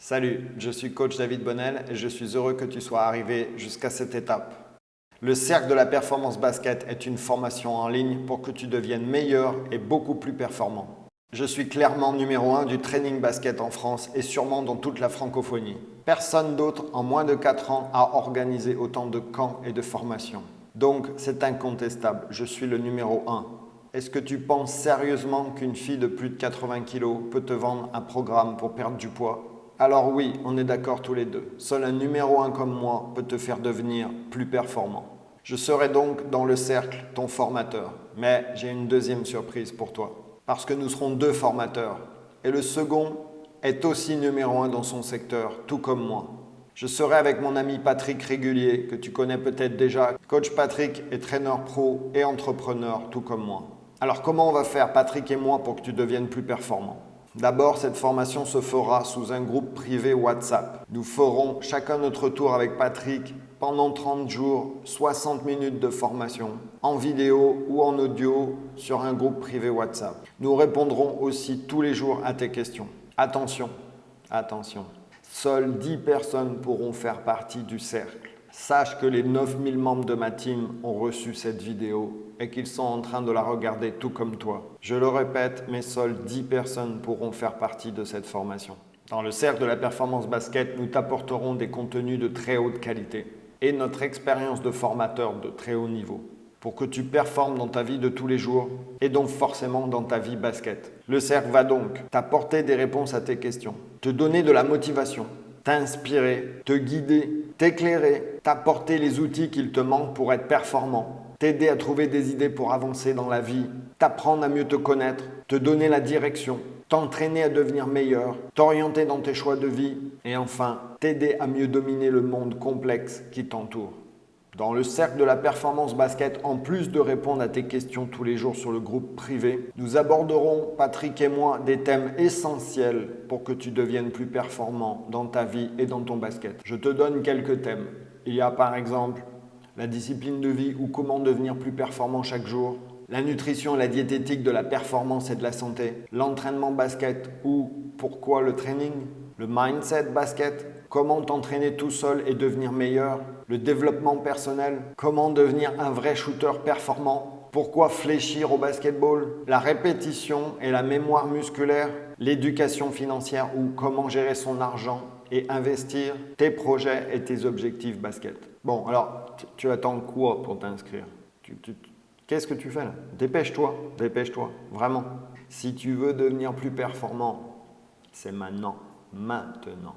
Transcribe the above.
Salut, je suis coach David Bonnel et je suis heureux que tu sois arrivé jusqu'à cette étape. Le Cercle de la Performance Basket est une formation en ligne pour que tu deviennes meilleur et beaucoup plus performant. Je suis clairement numéro 1 du training basket en France et sûrement dans toute la francophonie. Personne d'autre en moins de 4 ans a organisé autant de camps et de formations. Donc c'est incontestable, je suis le numéro 1. Est-ce que tu penses sérieusement qu'une fille de plus de 80 kg peut te vendre un programme pour perdre du poids? Alors oui, on est d'accord tous les deux. Seul un numéro 1 comme moi peut te faire devenir plus performant. Je serai donc dans le cercle ton formateur. Mais j'ai une deuxième surprise pour toi. Parce que nous serons deux formateurs. Et le second est aussi numéro 1 dans son secteur, tout comme moi. Je serai avec mon ami Patrick Régulier, que tu connais peut-être déjà. Coach Patrick est traîneur pro et entrepreneur, tout comme moi. Alors comment on va faire, Patrick et moi, pour que tu deviennes plus performant D'abord, cette formation se fera sous un groupe privé WhatsApp. Nous ferons chacun notre tour avec Patrick pendant 30 jours, 60 minutes de formation en vidéo ou en audio sur un groupe privé WhatsApp. Nous répondrons aussi tous les jours à tes questions. Attention, attention, seules 10 personnes pourront faire partie du cercle. Sache que les 9000 membres de ma team ont reçu cette vidéo et qu'ils sont en train de la regarder tout comme toi. Je le répète, mais seules 10 personnes pourront faire partie de cette formation. Dans le cercle de la performance basket, nous t'apporterons des contenus de très haute qualité et notre expérience de formateur de très haut niveau pour que tu performes dans ta vie de tous les jours et donc forcément dans ta vie basket. Le cercle va donc t'apporter des réponses à tes questions, te donner de la motivation, t'inspirer, te guider, t'éclairer, t'apporter les outils qu'il te manque pour être performant, t'aider à trouver des idées pour avancer dans la vie, t'apprendre à mieux te connaître, te donner la direction, t'entraîner à devenir meilleur, t'orienter dans tes choix de vie et enfin t'aider à mieux dominer le monde complexe qui t'entoure. Dans le cercle de la performance basket, en plus de répondre à tes questions tous les jours sur le groupe privé, nous aborderons, Patrick et moi, des thèmes essentiels pour que tu deviennes plus performant dans ta vie et dans ton basket. Je te donne quelques thèmes. Il y a par exemple la discipline de vie ou comment devenir plus performant chaque jour, la nutrition et la diététique de la performance et de la santé, l'entraînement basket ou pourquoi le training, le mindset basket, comment t'entraîner tout seul et devenir meilleur, le développement personnel, comment devenir un vrai shooter performant, pourquoi fléchir au basketball, la répétition et la mémoire musculaire, l'éducation financière ou comment gérer son argent et investir tes projets et tes objectifs basket. Bon, alors, tu attends quoi pour t'inscrire? Qu'est-ce que tu fais là? Dépêche-toi, dépêche-toi, vraiment. Si tu veux devenir plus performant, c'est maintenant, maintenant.